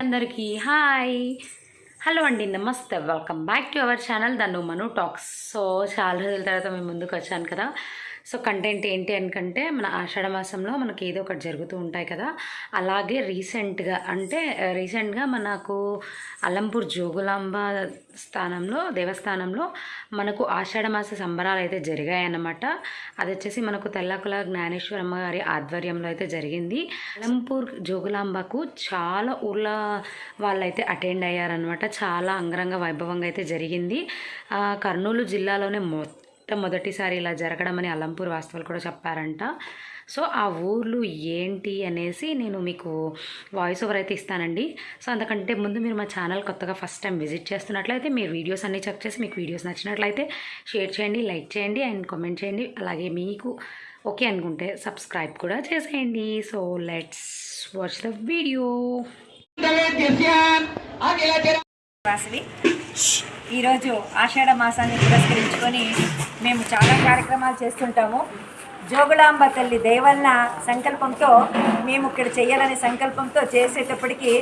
అందరికీ hi. Hello అండి నమస్తే. Welcome back to our channel Dhannu Manu talks. So చాలా రోజుల తర్వాత మేము ముందుకు వచ్చాను కదా. సో కంటెంట్ ఏంటి అనుకంటే మన ఆషాఢ మాసంలో మనకి ఏదో ఒకటి జరుగుతూ ఉంటాయి కదా. అలాగే రీసెంట్గా అంటే రీసెంట్గా మనకు అలంపూర్ జోగులాంబ స్థానంలో దేవస్థానంలో మనకు ఆషాఢ మాస సంబరాలు అయితే జరిగాయన్నమాట. అది వచ్చేసి మనకు తెల్లకుల జ్ఞానేశ్వరమ్మ గారి ఆధ్వర్యంలో అయితే జరిగింది. అలంపూర్ జోగులాంబకు చాలా ఊర్ల వాళ్ళైతే అటెండ్ అయ్యారనమాట చాలా అంగరంగ వైభవంగా అయితే జరిగింది. కర్నూలు జిల్లాలోనే మొట్టమొదటిసారి ఇలా జరగడం అని అలంపూర్ వాస్తవాలు కూడా చెప్పారంట. సో ఆ ఊర్లు ఏంటి అనేసి నేను మీకు వాయిస్ ఓవర్ అయితే ఇస్తానండి. సో అంతకంటే ముందు మీరు మా ఛానల్ కొత్తగా ఫస్ట్ టైం విజిట్ చేస్తున్నట్లయితే మీరు వీడియోస్ అన్నీ చెక్ చేసి మీకు వీడియోస్ నచ్చినట్లయితే షేర్ చేయండి లైక్ చేయండి అండ్ కామెంట్ చేయండి. అలాగే మీకు ఓకే అనుకుంటే సబ్స్క్రైబ్ కూడా చేసేయండి. So let's watch the video Vasavi ఈరోజు ఆషాఢ మాసాన్ని పురస్కరించుకొని మేము చాలా కార్యక్రమాలు చేస్తుంటాము. జోగులాంబ తల్లి దేవన్న సంకల్పంతో మేము ఇక్కడ చేయాలనే సంకల్పంతో చేసేటప్పటికి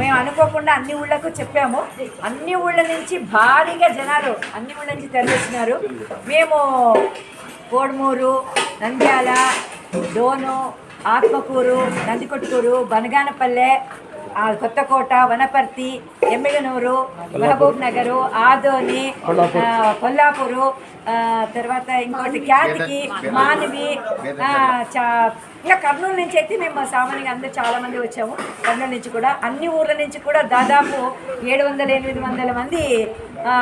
మేము అనుకోకుండా అన్ని ఊళ్ళకు చెప్పాము. అన్ని ఊళ్ళ నుంచి భారీగా జనాలు అన్ని ఊళ్ళ నుంచి తరలిస్తున్నారు. మేము కోడుమూరు నంద్యాల డోను ఆత్మకూరు నందికొట్టూరు బనగానపల్లె కొత్తకోట వనపర్తి ఎమ్మిగనూరు మహబూబ్ నగరు ఆదోని కొల్లాపూరు. తర్వాత ఇంకోటి ఖ్యాతికి మానవి ఇంకా కర్నూలు నుంచి అయితే మేము సామాన్యంగా అందరూ చాలా మంది వచ్చాము. కర్నూలు నుంచి కూడా అన్ని ఊర్ల నుంచి కూడా దాదాపు ఏడు వందల ఎనిమిది వందల మంది ఆ,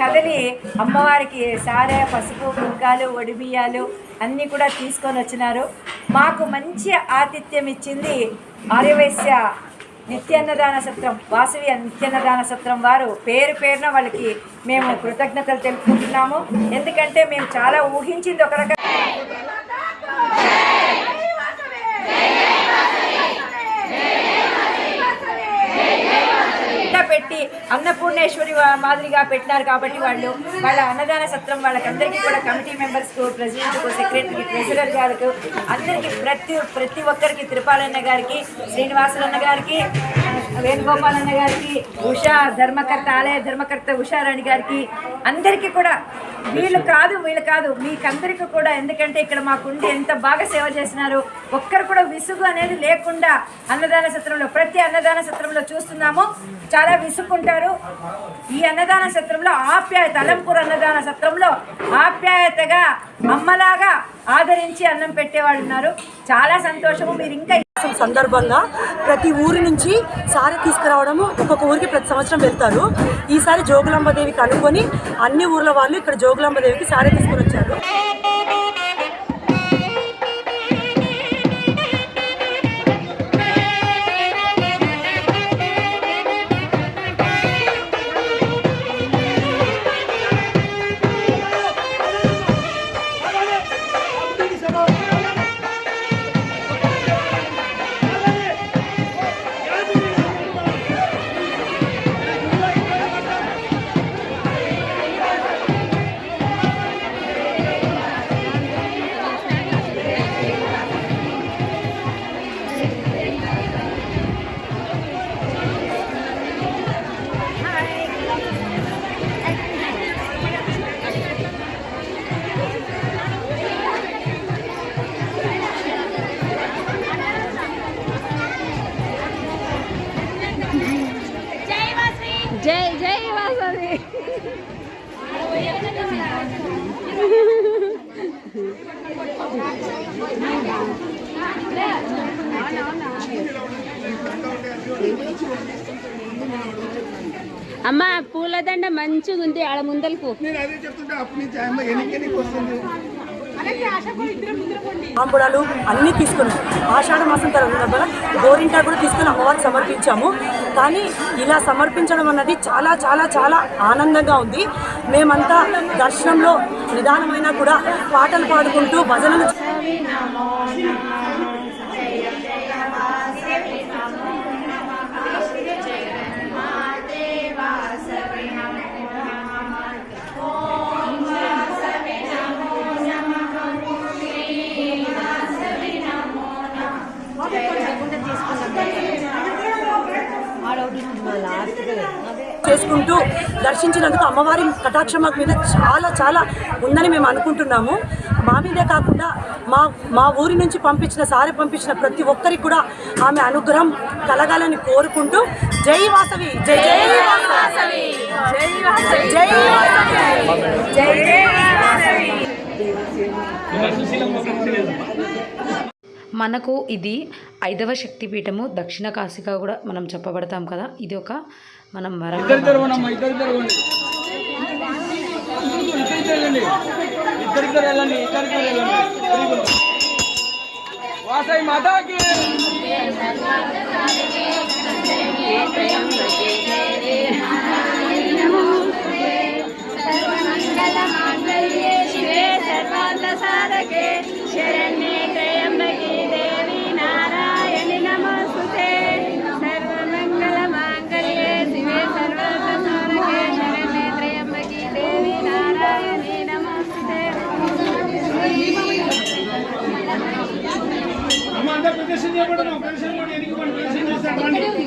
కదలి అమ్మవారికి సారె పసుపు కుంకాలు ఒడిబియ్యాలు అన్నీ కూడా తీసుకొని వచ్చినారు. మాకు మంచి ఆతిథ్యం ఇచ్చింది ఆర్యవైశ్య నిత్యాన్నదాన సత్రం వాసవి నిత్యాన్నదాన సత్రం వారు పేరు పేరున వాళ్ళకి మేము కృతజ్ఞతలు తెలుపుకుంటున్నాము. ఎందుకంటే మేము చాలా ఊహించింది ఒక రకంగా పెట్టి అన్నపూర్ణేశ్వరి మాదిరిగా పెట్టినారు కాబట్టి వాళ్ళు వాళ్ళ అన్నదాన సత్రం వాళ్ళకందరికీ కూడా కమిటీ మెంబర్స్కు ప్రెసిడెంట్కు సెక్రటరీకి ట్రెజరర్ గారికి అందరికీ ప్రతి ప్రతి ఒక్కరికి తిరుపాలన్న గారికి శ్రీనివాసులన్న గారికి వేణుగోపాల్ అన్న గారికి ఉషా ధర్మకర్త ఆలయ ధర్మకర్త ఉషారాణి గారికి అందరికీ కూడా వీళ్ళు కాదు వీళ్ళు కాదు మీకందరికీ కూడా ఎందుకంటే ఇక్కడ మాకుండి ఎంత బాగా సేవ చేసినారు ఒక్కరు కూడా విసుగు అనేది లేకుండా అన్నదాన సత్రంలో ప్రతి అన్నదాన సత్రంలో చూస్తున్నాము. చాలా విసుక్కుంటారు ఈ అన్నదాన సత్రంలో ఆప్యాయత అలంపూర్ అన్నదాన సత్రంలో ఆప్యాయతగా అమ్మలాగా ఆదరించి అన్నం పెట్టేవాళ్ళు ఉన్నారు. చాలా సంతోషము. మీరు ఇంకా సందర్భంగా ప్రతి ఊరి నుంచి సారి తీసుకురావడము ఒక్కొక్క ఊరికి ప్రతి సంవత్సరం వెళ్తారు. ఈసారి జోగులాంబ దేవికి అనుకొని అన్ని ఊర్ల వాళ్ళు ఇక్కడ జోగులాంబ దేవికి సారీ తీసుకుని వచ్చారు. మంచిగా ఉంది ఆడ ముందలకు. ఆంబుడాలు అన్నీ తీసుకుని ఆషాఢ మాసం తర్వాత గోరింటా కూడా తీసుకుని అమ్మవారికి సమర్పించాము. కానీ ఇలా సమర్పించడం అన్నది చాలా చాలా చాలా ఆనందంగా ఉంది. మేమంతా దర్శనంలో నిదానమైనా కూడా పాటలు పాడుకుంటూ భజనలు చేసుకుంటూ దర్శించినందుకు అమ్మవారి కటాక్షం మాకు మీద చాలా చాలా ఉందని మేము అనుకుంటున్నాము. మా మీదే కాకుండా మా మా ఊరి నుంచి పంపించిన సారి పంపించిన ప్రతి ఒక్కరికి కూడా ఆమె అనుగ్రహం కలగాలని కోరుకుంటూ జై వాసవి జై జై వాసవి. జై వాసవి. జై వాసవి. జై జై వాసవి. మనకు ఇది ఐదవ శక్తిపీఠము దక్షిణ కాశీగా కూడా మనం చెప్పబడతాం కదా ఇది ఒక మనం వరం ఇద్దరు తెరవండి ఇద్దరు కూడా పెన్షన్ కూడా ఎన్నికబడి పెన్షన్ చేస్తాను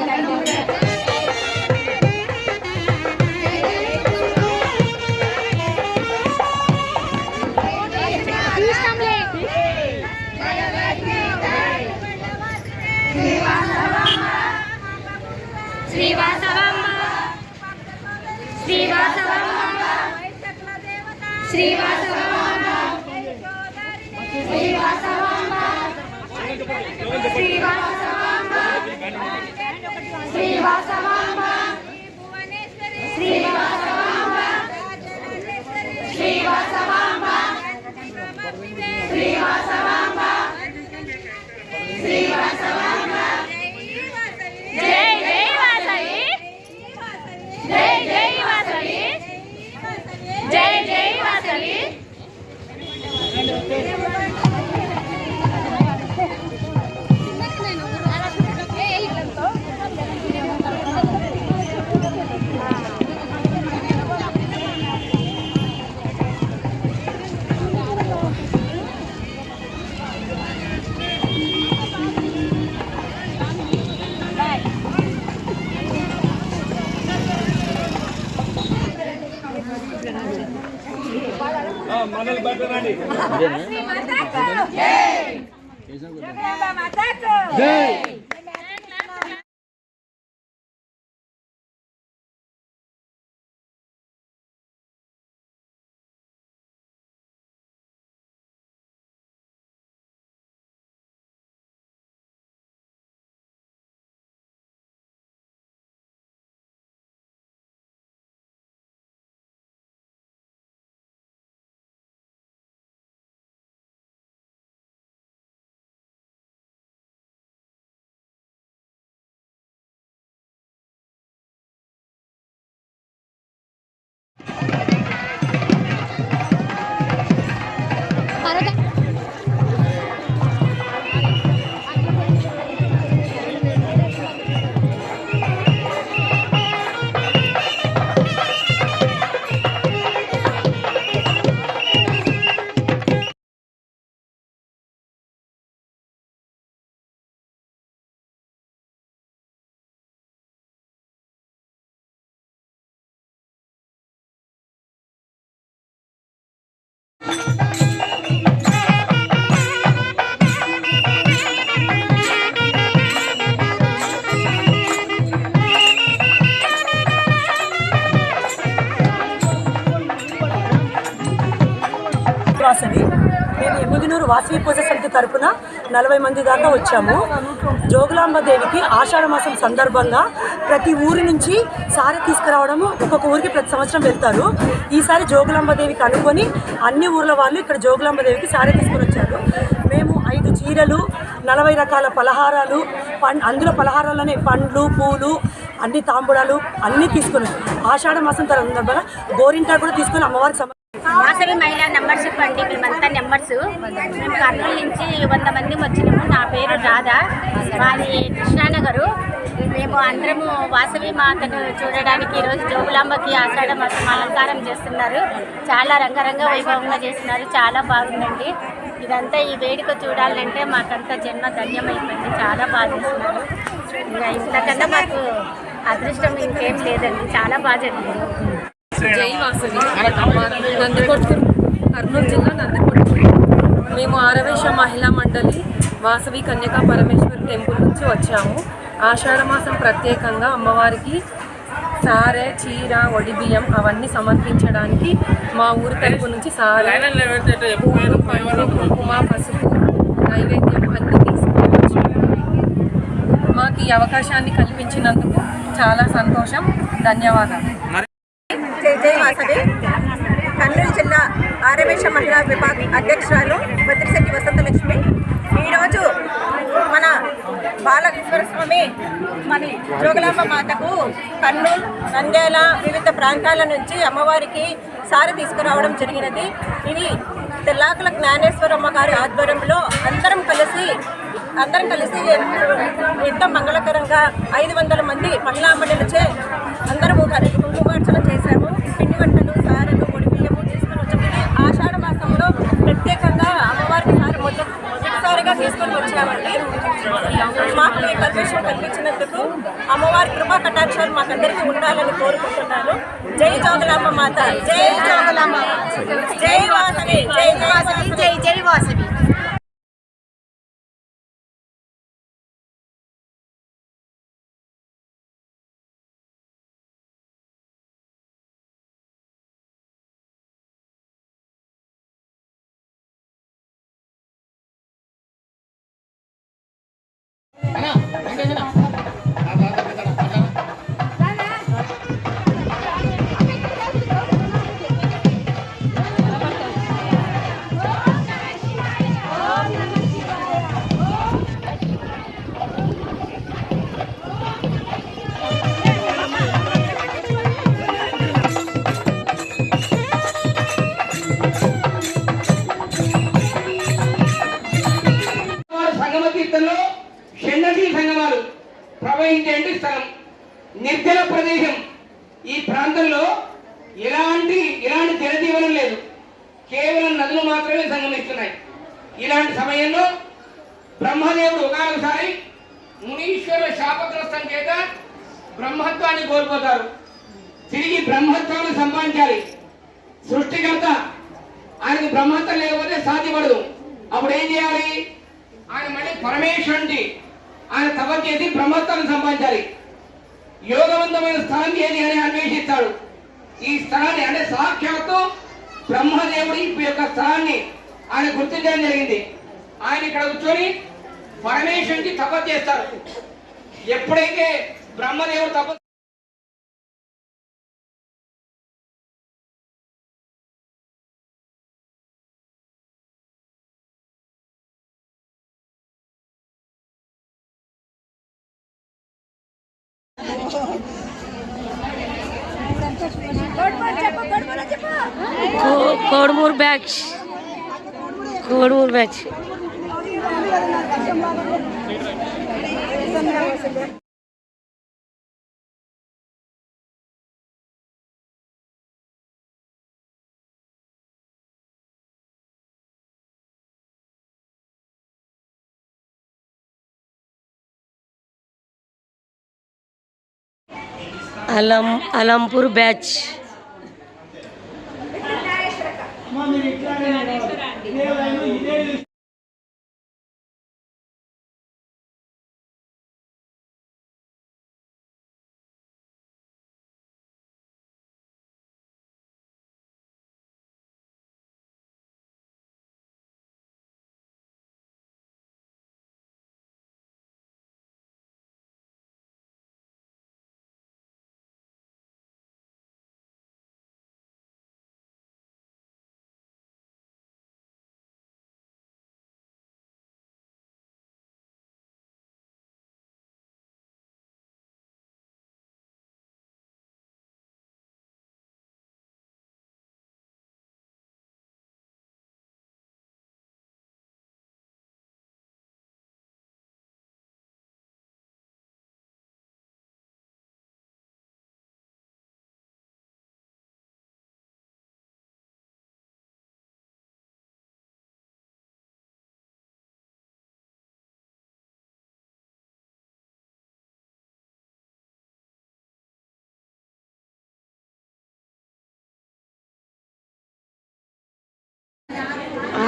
జై. జై. వాసవి పూజ సమితి తరఫున నలభై మంది దాకా వచ్చాము. జోగులాంబ దేవికి ఆషాఢ మాసం సందర్భంగా ప్రతి ఊరి నుంచి సారి తీసుకురావడము ఒక్కొక్క ఊరికి ప్రతి సంవత్సరం వెళ్తారు. ఈసారి జోగులాంబ దేవికి అనుకొని అన్ని ఊర్ల వాళ్ళు ఇక్కడ జోగులాంబ దేవికి సారి తీసుకొని వచ్చారు. మేము ఐదు చీరలు నలభై రకాల పలహారాలు పం అందులో పలహారాలనే పండ్లు పూలు అన్ని తాంబూలాలు అన్నీ తీసుకుని ఆషాఢ మాసం తర్వాత గోరింటా కూడా తీసుకొని అమ్మవారికి వాసవి మహిళా మెంబర్షిప్ అండి. మేమంతా నెంబర్స్. మేము కర్నూలు నుంచి వంద మంది వచ్చినాము. నా పేరు రాధా. మాది కృష్ణానగరు. మేము అందరము వాసవి మాతను చూడడానికి ఈరోజు జోగులాంబకి ఆషాఢ మాసం అలంకారం చేస్తున్నారు. చాలా రంగరంగ వైభవంగా చేస్తున్నారు. చాలా బాగుందండి. ఇదంతా ఈ వేడుక చూడాలంటే మాకంతా జన్మ ధన్యమైపోయింది. చాలా బాగా చేస్తున్నారు. ఇంకా ఇంతకన్నా మాకు అదృష్టం ఇంకేం లేదండి. చాలా బాగా జరిగింది. జై వాసవి. నందికొట్కూరు కర్నూలు జిల్లా నందికొట్కూరు. మేము ఆరవేశ మహిళా మండలి వాసవి కన్యకా పరమేశ్వరి టెంపుల్ నుంచి వచ్చాము. ఆషాఢ మాసం ప్రత్యేకంగా అమ్మవారికి సారె చీర ఒడి బియ్యం అవన్నీ సమర్పించడానికి మా ఊరి తరపు నుంచి సారె కుంకుమ పసుపు నైవేద్యం అన్ని మాకు ఈ అవకాశాన్ని కల్పించినందుకు చాలా సంతోషం. ధన్యవాదాలు. జయవాసవి వాసవి. కర్నూలు జిల్లా ఆరవేశ మహిళా విభాగ్ అధ్యక్షురాలు బద్రిశెట్టి వసంతలక్ష్మి. ఈరోజు మన బాలకేశ్వర స్వామి మరి జోగులాంబ మాతకు కర్నూలు నంద్యాల వివిధ ప్రాంతాల నుంచి అమ్మవారికి సారి తీసుకురావడం జరిగినది. ఇది తెల్లాకుల జ్ఞానేశ్వరమ్మ గారి ఆధ్వర్యంలో అందరం కలిసి అందరం కలిసి ఎంతో మంగళకరంగా ఐదు వందల మంది మహిళా మండలిచే అందరము కలిసి కుంకుమార్చన చేశాము పిండి వంటలు సారెలు పొడి బియ్యము తీసుకొని వచ్చాము ఇది ఆషాఢ మాసంలో ప్రత్యేకంగా అమ్మవారికి సారి మొదటి మొదటిసారిగా తీసుకొని వచ్చామండి. మాకు ఈ కల్పించడం కల్పించినందుకు అమ్మవారి కృపా కటాక్షాలు మాకందరికీ ఉండాలని కోరుకుంటున్నాను. జై జోగులమ్మ మాత జై జోగులమ్మ జై వాసవి జై జై వాసవి జై జై వాసవి వారు కేవలం నదులు మాత్రమే సంగమిస్తున్నాయి. ఇలాంటి సమయంలో బ్రహ్మదేవుడు ఒకసారి మునీశ్వరుల శాపగ్రస్తం చేత బ్రహ్మత్వాన్ని కోల్పోతారు. తిరిగి బ్రహ్మత్వాన్ని సంపాదించాలి. సృష్టికర్త ఆయనకు బ్రహ్మత్వం లేకపోతే సాధ్యపడదు. అప్పుడు ఏం చేయాలి? ఆయన మళ్ళీ పరమేశ్వరుడి ఆయన తప చేసి బ్రహ్మత్వాన్ని సంపాదించాలి. యోగవంతమైన స్థలం ఏది అని అన్వేషిస్తాడు. ఈ స్థలాన్ని అంటే సాక్షాత్తు బ్రహ్మదేవుడి ఈ యొక్క స్థలాన్ని ఆయన గుర్తించడం జరిగింది. ఆయన ఇక్కడ కూర్చొని పరమేశ్వరుడికి తపస్సు చేస్తారు. ఎప్పుడైతే బ్రహ్మదేవుడు తపస్సు కోడుమూరు బ్యాచ్ కోడుమూరు బ్యాచ్ అలం అలంపూర్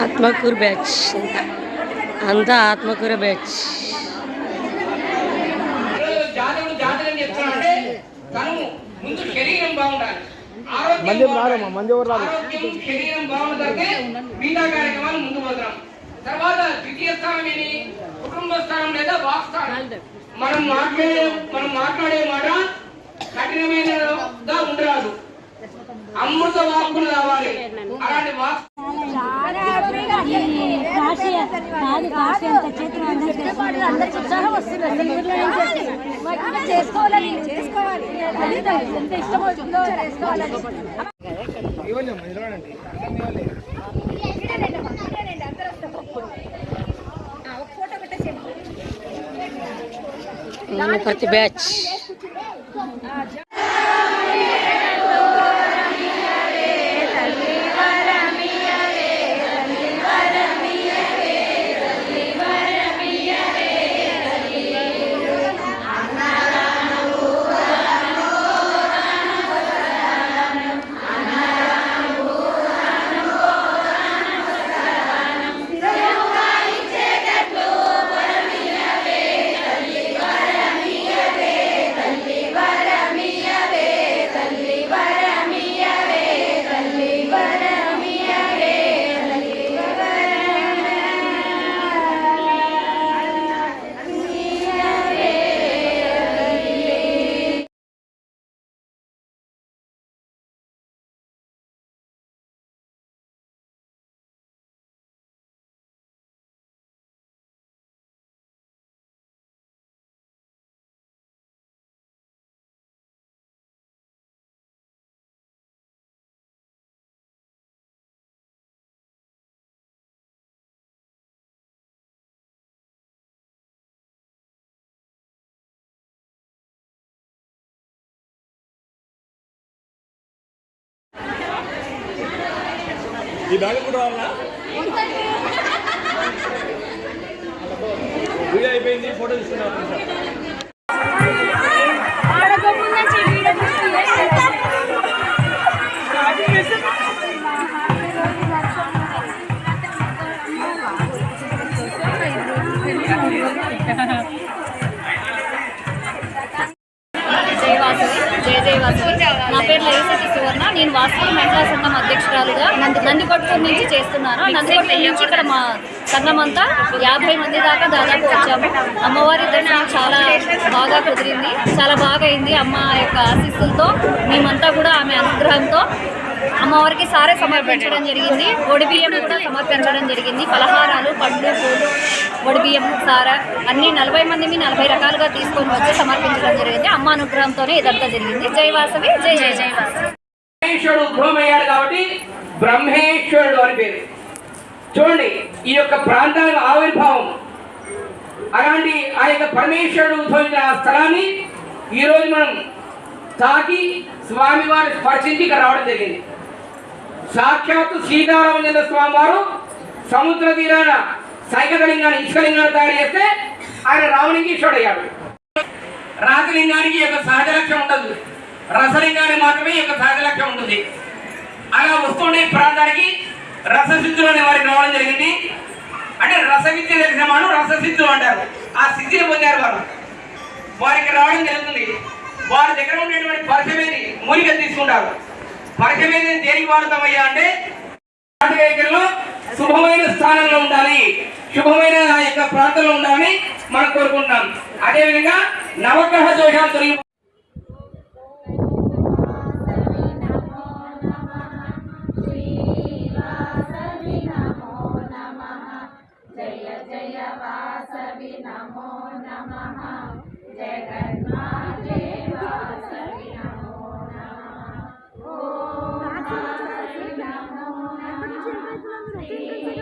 ఆత్మకూరు బ్యాచ్. అంతా ఆత్మకూర బ్యాచ్. జాతకుడు జాతకం చెప్తున్నాడంటే తను ముందు శరీరం బాగుండాలి ఆరోగ్యం మంది ఎవరు రారమ్మా, మంది ఎవరు రారు? ఆరోగ్యం శరీరం బాగుంటే మిగతా కార్యక్రమాలు ముందు పోతాం తర్వాత ద్వితీయ స్థానం ఏంటి కుటుంబ స్థానం లేదా వాక్ స్థానం మనం మాట్లాడే మనం మాట్లాడే మాట కఠినమైనగా ఉండరాదు అమృత వాక్కులు కావాలి. అలాంటి వాక్ ఇవ్వండి అమ్మా నిలబడండి ప్రతి బ్యాచ్. ఈ బ్యాగ్ కూడా రావాలా? వీడియో అయిపోయింది ఫోటో తీసుకున్నారు వాసవి జయ జయ వాసవి నా పేరు లలిత నేను వాసవి మహిళా సంఘం అధ్యక్షురాలుగా నంది నందికొట్కూరు నుంచి చేస్తున్నాను. నందికొట్కూరు నుంచి ఇక్కడ మా సంఘం అంతా యాభై మంది దాకా దాదాపు వచ్చాము. అమ్మవారి దర్శనం చాలా బాగా కుదిరింది. చాలా బాగా అయింది అమ్మ యొక్క ఆశీస్సులతో మేమంతా కూడా ఆమె అనుగ్రహంతో అమ్మవారికి సారే సమర్పించడం జరిగింది. ఒడిబియ్యం కూడా సమర్పించడం జరిగింది. పలహారాలు పండ్లు పూలు ఒడిబియ్యం సార అన్ని నలభై మందిని నలభై రకాలుగా తీసుకొని వచ్చి సమర్పించడం జరిగింది. అమ్మ అనుగ్రహంతోనే ఇదంతా జరిగింది. జై వాసవి జై జై జై వాసవి. బ్రహ్మేశ్వరుడు ఉద్భవమయ్యాడు కాబట్టి బ్రహ్మేశ్వరుడు అని పేరు. చూడండి ఈ యొక్క ప్రాంతానికి ఆవిర్భావం. అలాంటి ఆ యొక్క పరమేశ్వరుడు ఉద్భవించిన ఆ స్థలాన్ని ఈరోజు మనం తాకి స్వామివారిని స్పర్శించి ఇక్కడ రావడం జరిగింది. సాక్షాత్తు సీతారామచంద్ర స్వామి వారు సముద్ర తీరాన సైకలింగాన్ని ఇసుకలింగాన్ని తయారు చేస్తే ఆయన రావణింగేశ్వరుడు అయ్యాడు రాజలింగానికి యొక్క సహజ లక్ష్యం ఉండదు. రసలింగానికి మాత్రమే యొక్క సహజ లక్ష్యం ఉంటుంది. అలా వస్తుండే ప్రాంతానికి రససిద్ధులు అనే వారికి రావడం జరిగింది. అంటే రస విద్య తెలిసిన వాళ్ళు రససిద్ధులు అంటారు. ఆ సిద్ధిని పొందారు వారు. వారికి రావడం జరుగుతుంది. వారి దగ్గర ఉండేటువంటి పరిచమేది మూలిక తీసుకుంటారు. పరిచమేది దేనికి వాడతామయ్యా అంటే శుభమైన స్థానంలో ఉండాలి. శుభమైన ఆ యొక్క ప్రాంతంలో ఉండాలని మనం కోరుకుంటున్నాం. అదేవిధంగా నవగ్రహ దోషాలు తొలగి वासवि नमो नमः। जगन्माते वासवि नमो नमः। ॐ नमो नमः।